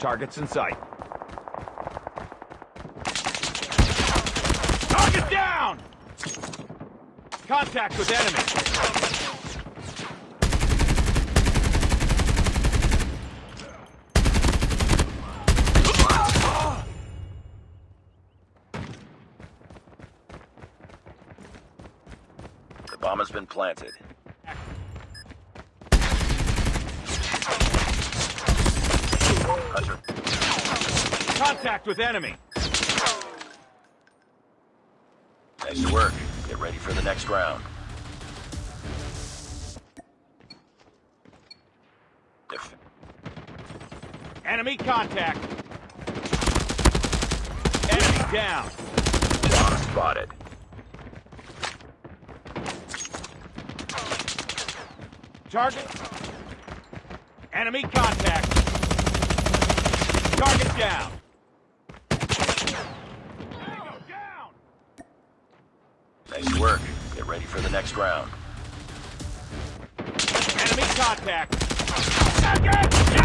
Targets in sight. Target down! Contact with enemy. The bomb has been planted. Contact with enemy. nice work. Get ready for the next round. Enemy contact. Enemy down. bomb spotted. Target. Enemy contact. Target down. Tango down. Nice work. Get ready for the next round. Enemy contact. Target down.